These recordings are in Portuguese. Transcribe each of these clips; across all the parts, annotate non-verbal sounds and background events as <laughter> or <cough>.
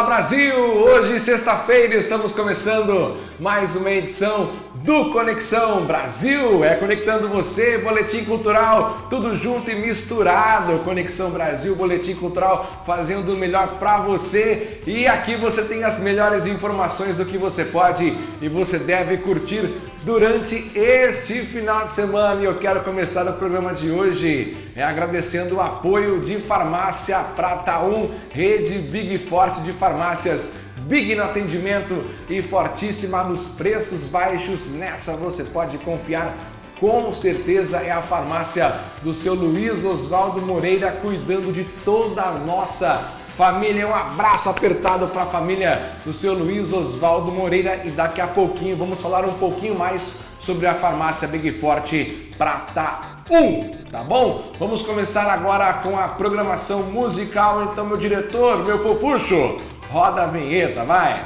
Olá Brasil! Hoje, sexta-feira, estamos começando mais uma edição do Conexão Brasil. É conectando você, Boletim Cultural, tudo junto e misturado. Conexão Brasil, Boletim Cultural, fazendo o melhor para você. E aqui você tem as melhores informações do que você pode e você deve curtir durante este final de semana. E eu quero começar o programa de hoje é, agradecendo o apoio de Farmácia Prata 1, rede Big Forte de farmácias Big no atendimento e fortíssima nos preços baixos. Nessa você pode confiar com certeza é a farmácia do seu Luiz Oswaldo Moreira cuidando de toda a nossa família. Um abraço apertado para a família do seu Luiz Oswaldo Moreira e daqui a pouquinho vamos falar um pouquinho mais sobre a farmácia Big Forte Prata 1, tá bom? Vamos começar agora com a programação musical, então meu diretor, meu fofucho, Roda a vinheta, vai!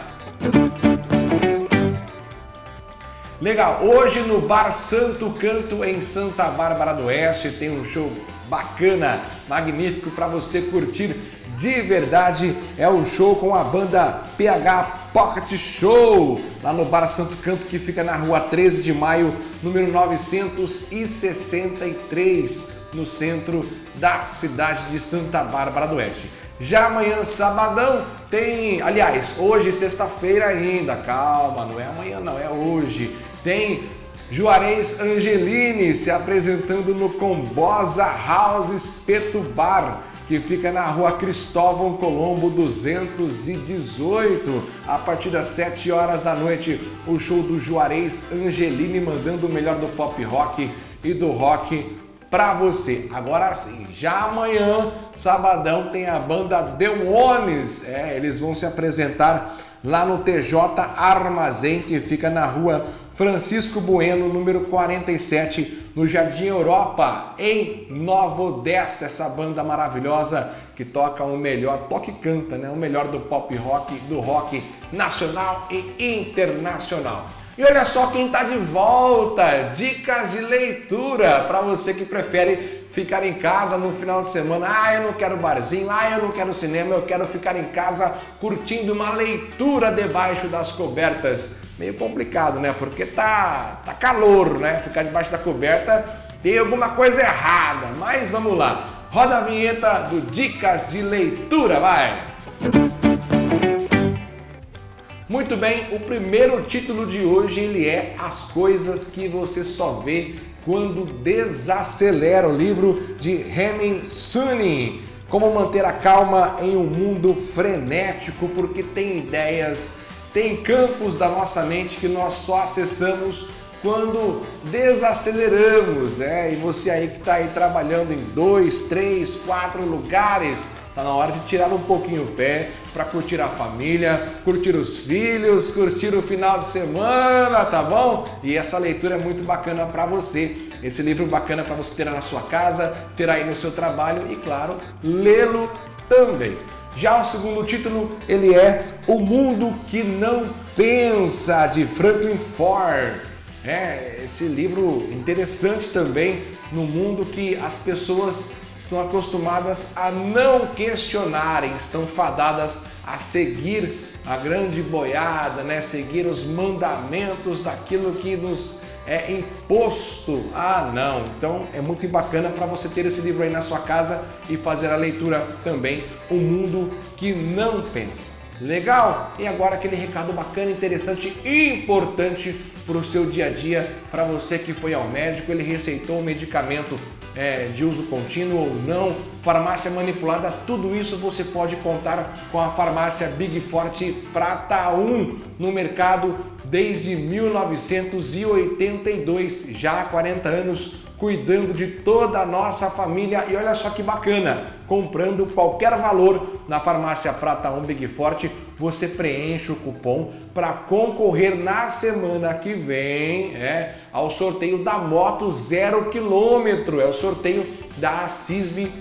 Legal, hoje no Bar Santo Canto em Santa Bárbara do Oeste tem um show bacana, magnífico para você curtir de verdade. É um show com a banda PH Pocket Show, lá no Bar Santo Canto que fica na rua 13 de maio, número 963, no centro da cidade de Santa Bárbara do Oeste. Já amanhã, sabadão, tem, aliás, hoje, sexta-feira ainda, calma, não é amanhã não, é hoje. Tem Juarez Angelini se apresentando no Combosa House Espeto Bar, que fica na rua Cristóvão Colombo 218. A partir das 7 horas da noite, o show do Juarez Angelini mandando o melhor do pop rock e do rock para você. Agora sim, já amanhã, sabadão, tem a banda Demones. É, eles vão se apresentar lá no TJ Armazém, que fica na rua Francisco Bueno, número 47, no Jardim Europa, em Nova Odessa. Essa banda maravilhosa que toca o melhor, toca e canta, né? O melhor do pop rock, do rock nacional e internacional. E olha só quem está de volta, dicas de leitura para você que prefere ficar em casa no final de semana. Ah, eu não quero barzinho, ah, eu não quero cinema, eu quero ficar em casa curtindo uma leitura debaixo das cobertas. Meio complicado, né? Porque tá, tá calor, né? Ficar debaixo da coberta tem alguma coisa errada. Mas vamos lá. Roda a vinheta do Dicas de Leitura, vai! Muito bem, o primeiro título de hoje ele é As Coisas que Você Só Vê Quando Desacelera, o livro de Hemin Sunny. Como manter a calma em um mundo frenético, porque tem ideias, tem campos da nossa mente que nós só acessamos quando desaceleramos, é, e você aí que está aí trabalhando em dois, três, quatro lugares, tá na hora de tirar um pouquinho o pé para curtir a família, curtir os filhos, curtir o final de semana, tá bom? E essa leitura é muito bacana para você. Esse livro bacana para você ter na sua casa, ter aí no seu trabalho e, claro, lê-lo também. Já o segundo título, ele é O Mundo que Não Pensa, de Franklin Ford. É, esse livro interessante também no mundo que as pessoas estão acostumadas a não questionarem, estão fadadas a seguir a grande boiada, né? seguir os mandamentos daquilo que nos é imposto. Ah, não. Então é muito bacana para você ter esse livro aí na sua casa e fazer a leitura também, O Mundo que Não Pensa. Legal? E agora aquele recado bacana, interessante e importante para o seu dia a dia, para você que foi ao médico, ele receitou um medicamento é, de uso contínuo ou não, farmácia manipulada, tudo isso você pode contar com a farmácia Big Forte Prata 1 no mercado desde 1982, já há 40 anos cuidando de toda a nossa família. E olha só que bacana, comprando qualquer valor na farmácia Prata 1 Big Forte, você preenche o cupom para concorrer na semana que vem é, ao sorteio da moto zero quilômetro, é o sorteio da CISB,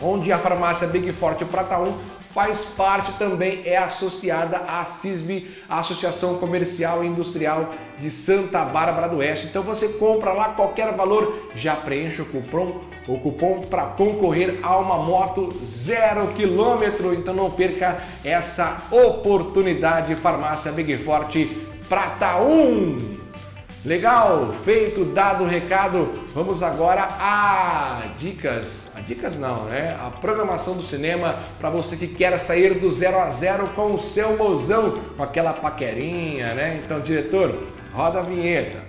onde a farmácia Big Forte Prata 1 faz parte também, é associada à CISB, a Associação Comercial e Industrial de Santa Bárbara do Oeste. Então você compra lá qualquer valor, já preenche o cupom, o cupom para concorrer a uma moto zero quilômetro. Então não perca essa oportunidade. Farmácia Big Forte Prata 1. Legal, feito, dado o recado, vamos agora a dicas, a dicas não, né? A programação do cinema para você que quer sair do zero a zero com o seu mozão, com aquela paquerinha, né? Então, diretor, roda a vinheta.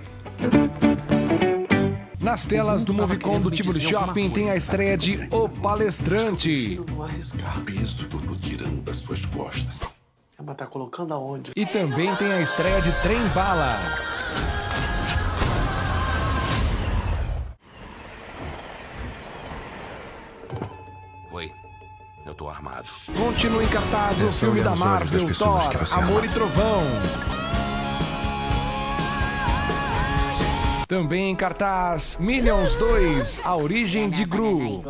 Nas telas do Movicon do Tibur Shopping tem a estreia de O Palestrante. Peso que eu tô tirando das suas costas. Mas tá colocando aonde? E também tem a estreia de Trem Bala. Eu tô armado. Continua em cartaz o filme da Marvel, Thor, Amor e Trovão. Também em cartaz Minions 2, A Origem de Gru.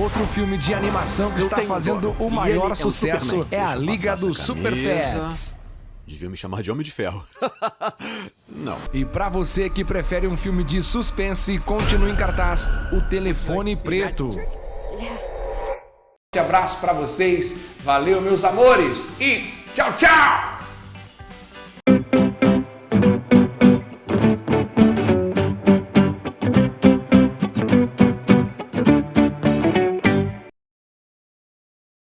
Outro filme de animação que está fazendo o maior sucesso é a Liga dos Super Pets. Devia me chamar de Homem de Ferro. <laughs> Não. E para você que prefere um filme de suspense, continue em cartaz O Telefone Preto. Um abraço para vocês, valeu meus amores e tchau, tchau!